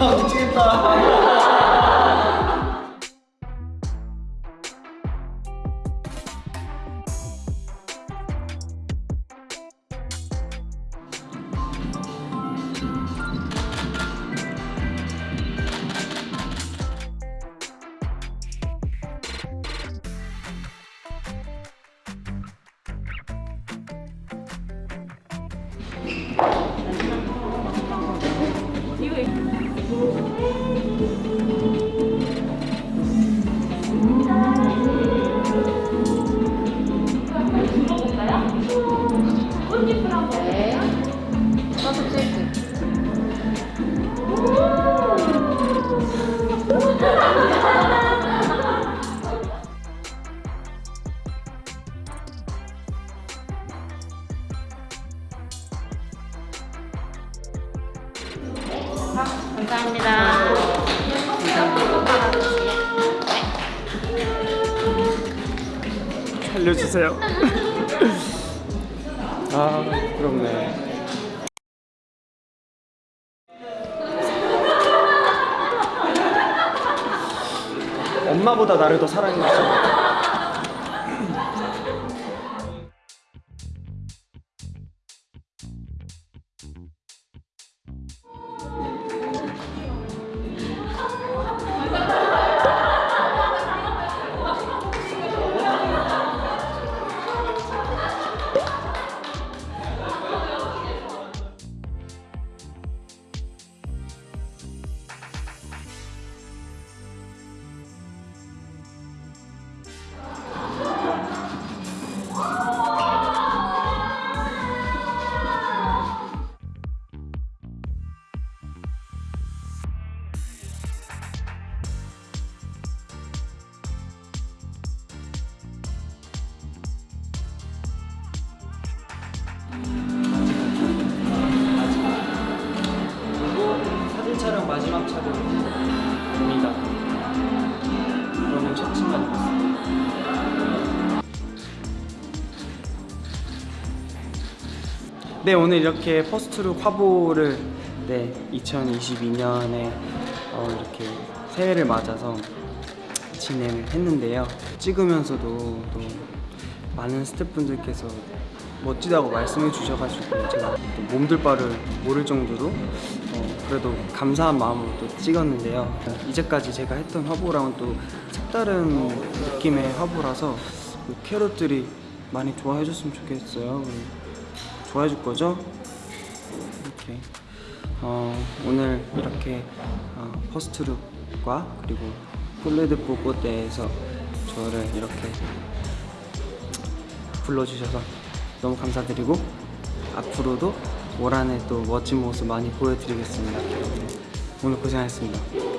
아 미치겠다 저도 찍기. 감사합니다. 살려주세요 아 부럽네 엄마보다 나를 더 사랑해줬어 마지막 촬영입니다. 그러면 첫침만 있습니다. 네 오늘 이렇게 퍼스트룩 화보를 네 2022년에 어, 이렇게 새해를 맞아서 진행을 했는데요. 찍으면서도 또 많은 스태프분들께서 멋지다고 말씀해 주셔가지고 제가 또 몸둘 바를 모를 정도로 어, 그래도 감사한 마음으로 또 찍었는데요. 이제까지 제가 했던 화보랑은 또 색다른 느낌의 화보라서 그 캐럿들이 많이 좋아해 줬으면 좋겠어요. 좋아해 줄 거죠? 이렇게 어, 오늘 이렇게 어, 퍼스트룩과 그리고 폴레드포 꽃대에서 저를 이렇게 불러주셔서 너무 감사드리고 앞으로도 올 한 해 또 멋진 모습 많이 보여드리겠습니다. 오늘 고생하셨습니다.